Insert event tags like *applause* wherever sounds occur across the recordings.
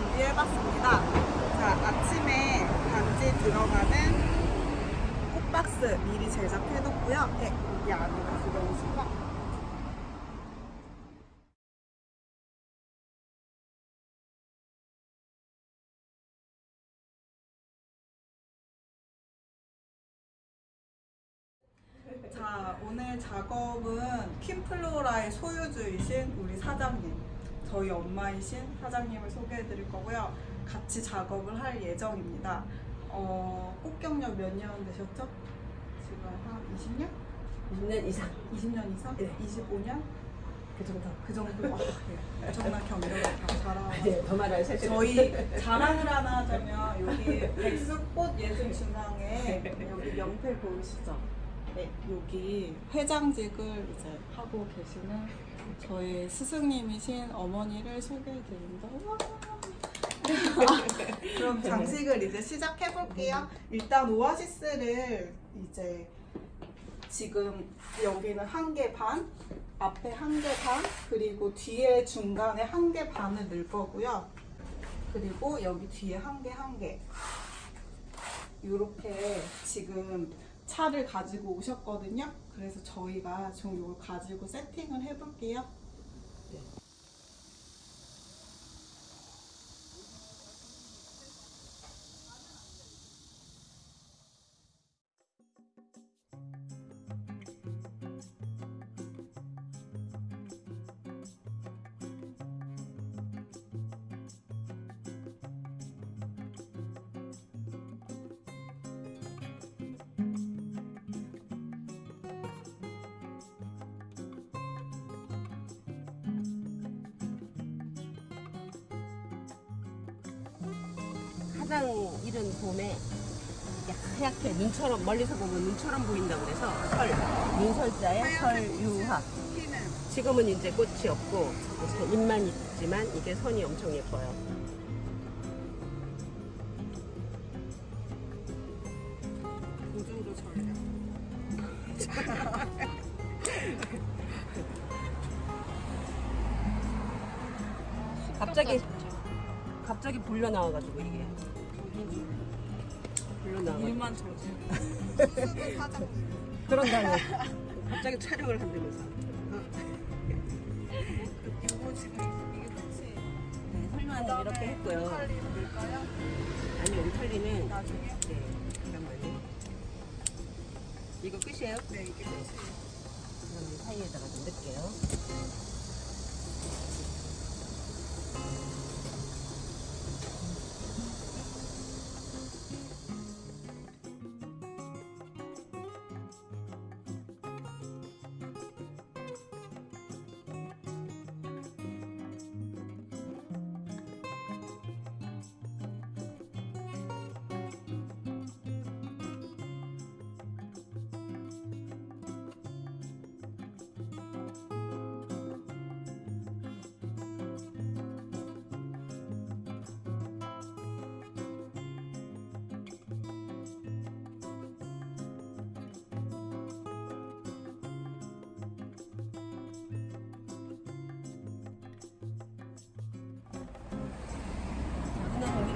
준비해봤습니다. 자, 아침에 반지 들어가는 꽃박스 미리 제작해뒀고요. 네, 여기 안으로 들어오시면 자, 오늘 작업은 킴플로라의 소유주이신 우리 사장님, 저희 엄마이신 사장님을 소개해 드릴 거고요. 같이 작업을 할 예정입니다. 어, 꽃경력 몇 년 되셨죠? 지금 한 20년? 20년 이상 20년 이상? 네. 25년? 그 정도. 그 정도? 와, 네. 엄청난 경력을 다 자랑하고 네, 더 말할 사실. 저희 자랑을 하나 하자면 여기 백수꽃 예술 중앙에 여기 명패 보이시죠? 네, 여기 회장직을 이제 하고 계시는 저희 스승님이신 어머니를 소개해 드립니다. 와. *laughs* 아, 그럼 장식을 이제 시작해 볼게요. 일단 오아시스를 이제 지금 여기는 한 개 반, 앞에 한 개 반, 그리고 뒤에 중간에 한 개 반을 넣을 거고요. 그리고 여기 뒤에 한 개 한 개. 이렇게 지금 차를 가지고 오셨거든요. 그래서 저희가 좀 이걸 가지고 세팅을 해볼게요. 가장 이른 봄에 하얗게 눈처럼 멀리서 보면 눈처럼 보인다고 그래서 설, 눈설자에 설유화. 지금은 이제 꽃이 없고 이렇게 잎만 있지만 이게 선이 엄청 예뻐요. 갑자기 갑자기 불려 나와가지고 이게 저지. 수도 사장님. 그런다니 갑자기 촬영을 한다면서. 이거 지금 이게 끝이. 네, 설마는 이렇게 했고요. 칼리 넣을까요? 아니 옴털리는 나중에? 네, 잠깐만요. 이거 끝이에요? 네, 이게 끝이에요. 그럼 이 사이에다가 좀 넣을게요.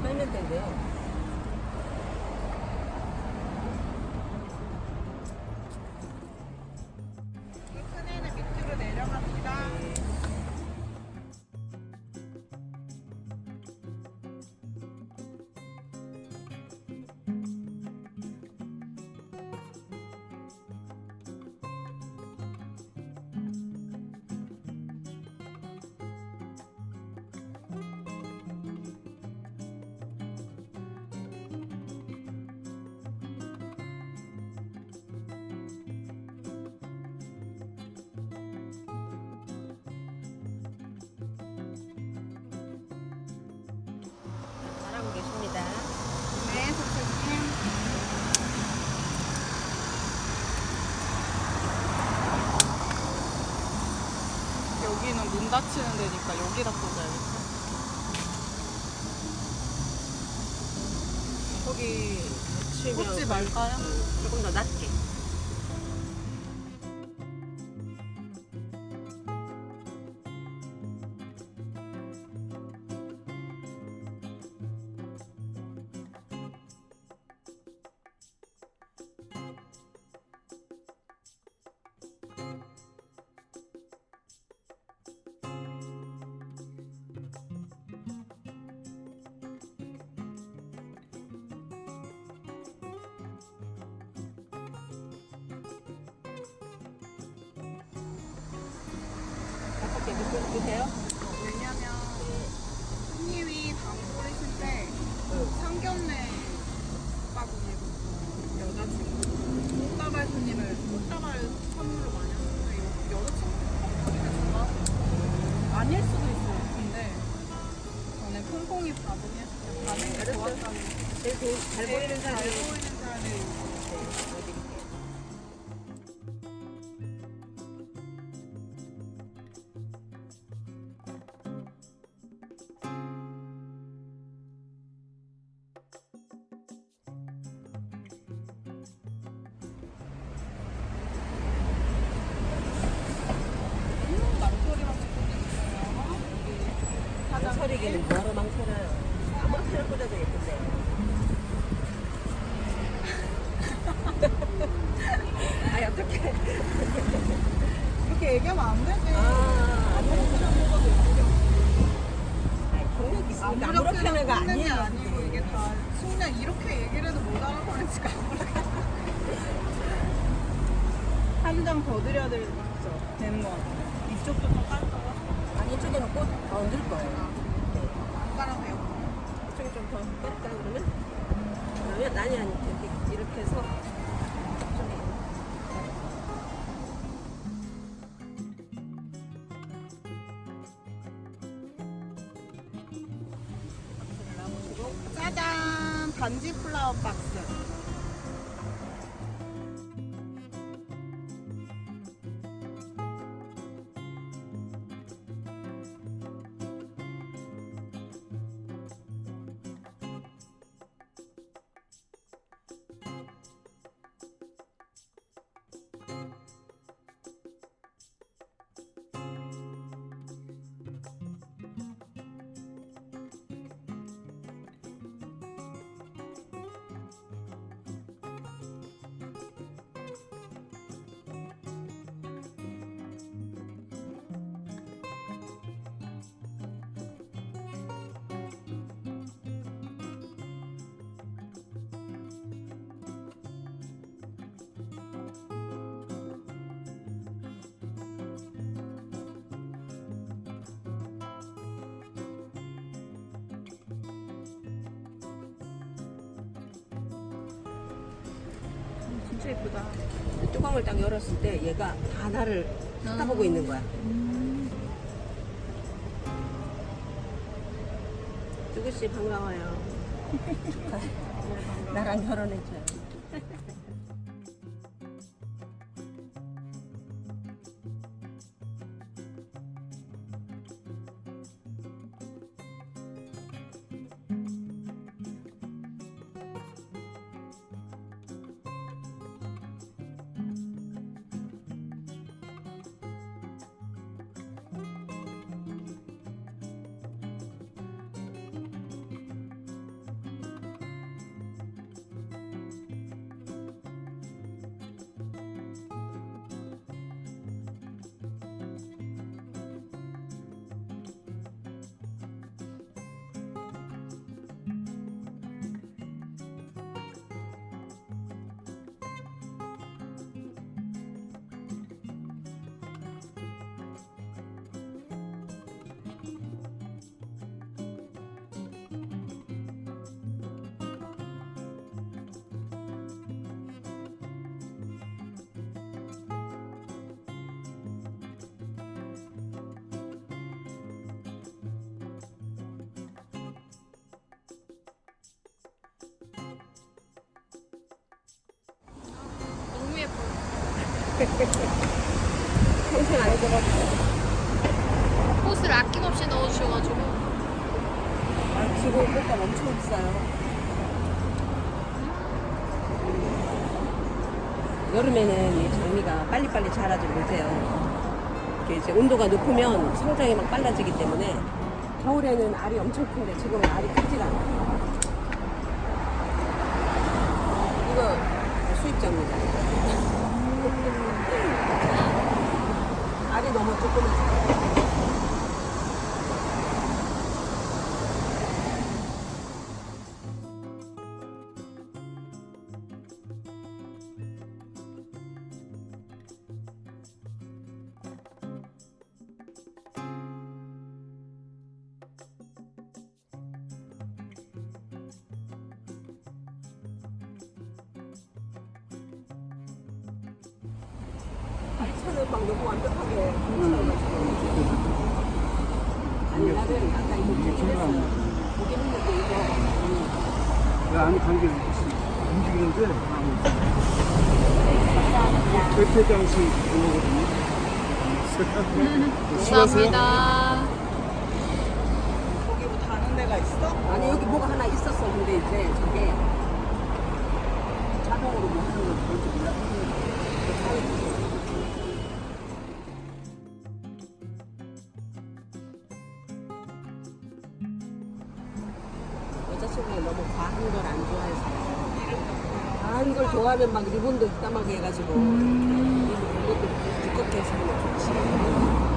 그냥 여기로 빼면 되고요. 문 닫히는 데니까 여기다 꽂아야겠다. 거기 치면 꽂지 말까요? 조금 더 낮게. 드- 드세요? 왜냐면 손님이 단골이신데 응. 상견례 바구니고 여자친구 꽃다발 손님을 꽃다발 선물로 많이 하는데 여- 여자친구 좋아 아닐 수도 있어요 근데 저는 콩콩이 받으면 반응이. 좋았다고 제일 잘 보이는 사람이 망설이기는 뭐하러 망설여요? 아무렇게나 꽂아도 예쁜데. *laughs* 아니 어떻게? 이렇게 얘기하면 안 되지 아, 경력 있으니까 아무렇게나 아무렇게나가 먹는 게 아니에요. 아니고 이게 다 순간 이렇게 얘기를 해도 못 알아보니까 한장 더 드려야 되죠 되는 거 같아요 이쪽도 더 깔까요? 아니 이쪽에는 꽃더 얹을 거예요. 네. 깔아세요 이쪽에 좀더 뺄까 그러면? 그러면 아니 아니 이렇게 이렇게 해서 짜잔 반지 플라워 박스 진짜 예쁘다 뚜껑을 딱 열었을 때 얘가 다 나를 쳐다보고 있는 거야. 뚜구 씨 반가워요. *laughs* 나랑 결혼해줘 평생 안 입어봤어. 꽃을 아낌없이 넣어주셔가지고 아, 지금 꽃값 엄청 비싸요. 여름에는 이 장미가 빨리빨리 자라지 못해요. 이게 이제 온도가 높으면 성장이 막 빨라지기 때문에 겨울에는 알이 엄청 큰데 지금은 알이 크질 않아요. 이거 수입자입니다. 막 너무 완벽하게 뭉쳐가지고. 아니, 나는 아까 이거 보긴 했어요. 보긴 했는데 이거. 그 안에 관계 움직이는데 대표장식 그거거든요. 감사합니다. 거기 뭐 다른 데가 있어? 아니 여기 뭐가 하나 있었어 근데 이제 저게 자동으로 뭐 하는 거 뭔지 몰라서 여 좋아하면 막 리본도 이따하게 해가지고. 리본도 두껍게 해서 좋지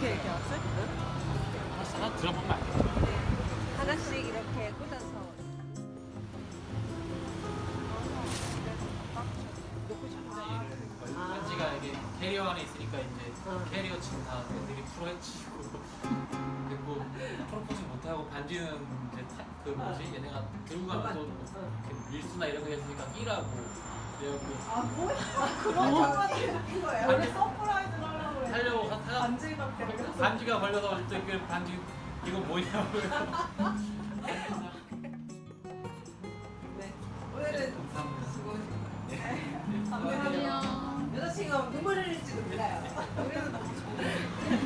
어떻게 얘기하지? 하나 들어보면 알겠어. 하나씩 이렇게 꽂아서 반지가 이게 캐리어 안에 있으니까 이제 어. 캐리어 지금 다 애들이 풀어헤치고 그리고 프로포즈 못하고 반지는 이제 타, 그 뭐지 얘네가 들고 가면 또 이렇게 밀수나 이런 거 했으니까 끼라고 그래갖고 아 뭐야? 그런 장난이 있는 거예요? 원래 surprise를 반지밖에 안 돼. 반지가 걸려서 어쨌든 그 반지 이거 뭐냐고요 *laughs* 네. 오늘은 감사합니다 수고하셨습니다. 네. 감사합니다. 안녕. 여자친구가 눈물 흘릴지도 몰라요. 우리는 *laughs*